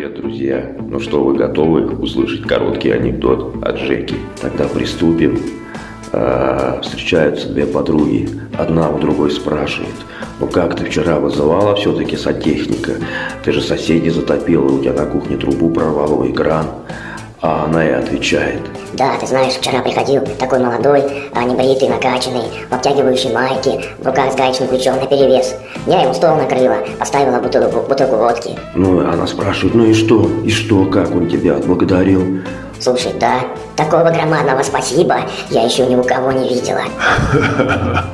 Привет, друзья! Ну что, вы готовы услышать короткий анекдот от Жеки? Тогда приступим. А, встречаются две подруги. Одна у другой спрашивает, ну как ты вчера вызывала все-таки сантехника? Ты же соседей затопила, у тебя на кухне трубу прорвало и кран. Она и отвечает. Да, ты знаешь, вчера приходил такой молодой, а небритый, накачанный, в обтягивающей майке, в руках с гаечным ключом на перевес. Я ему стол накрыла, поставила бутылку, бутылку водки. Ну, она спрашивает, ну и что? И что, как он тебя отблагодарил? Слушай, да, такого громадного спасибо я еще ни у кого не видела.